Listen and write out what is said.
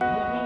Yeah.